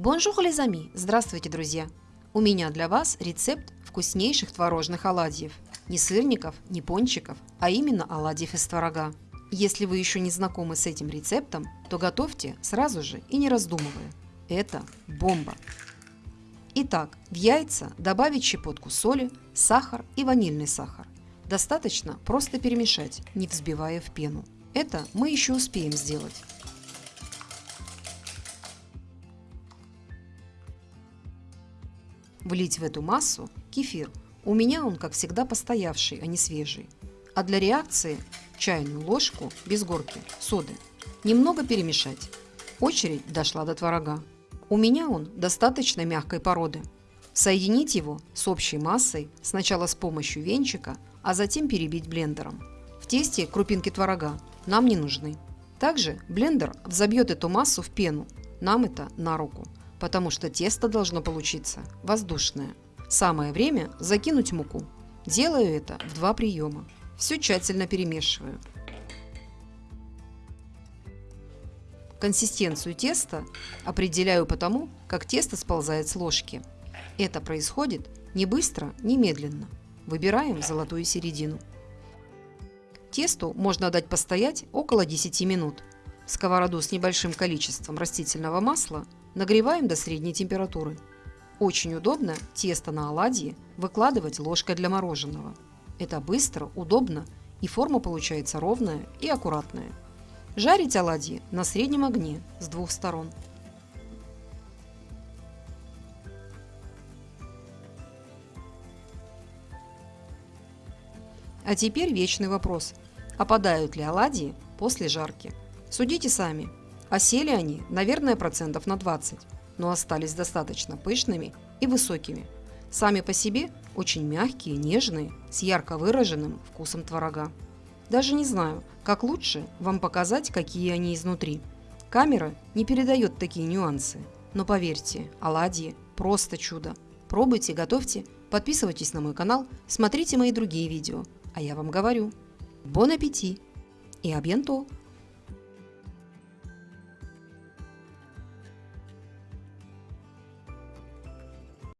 Bonjour, les amis! Здравствуйте, друзья! У меня для вас рецепт вкуснейших творожных оладьев. Не сырников, не пончиков, а именно оладьев из творога. Если вы еще не знакомы с этим рецептом, то готовьте сразу же и не раздумывая. Это бомба! Итак, в яйца добавить щепотку соли, сахар и ванильный сахар. Достаточно просто перемешать, не взбивая в пену. Это мы еще успеем сделать. Влить в эту массу кефир. У меня он, как всегда, постоявший, а не свежий. А для реакции чайную ложку без горки соды. Немного перемешать. Очередь дошла до творога. У меня он достаточно мягкой породы. Соединить его с общей массой сначала с помощью венчика, а затем перебить блендером. В тесте крупинки творога нам не нужны. Также блендер взобьет эту массу в пену. Нам это на руку потому что тесто должно получиться воздушное. Самое время закинуть муку. Делаю это в два приема. Все тщательно перемешиваю. Консистенцию теста определяю по тому, как тесто сползает с ложки. Это происходит не быстро, не медленно. Выбираем золотую середину. Тесту можно дать постоять около 10 минут. Сковороду с небольшим количеством растительного масла Нагреваем до средней температуры. Очень удобно тесто на оладьи выкладывать ложкой для мороженого. Это быстро, удобно и форма получается ровная и аккуратная. Жарить оладьи на среднем огне с двух сторон. А теперь вечный вопрос. Опадают ли оладьи после жарки? Судите сами. Осели они, наверное, процентов на 20, но остались достаточно пышными и высокими. Сами по себе очень мягкие, нежные, с ярко выраженным вкусом творога. Даже не знаю, как лучше вам показать, какие они изнутри. Камера не передает такие нюансы, но поверьте, оладьи – просто чудо. Пробуйте, готовьте, подписывайтесь на мой канал, смотрите мои другие видео. А я вам говорю, бон аппетит и абьянто!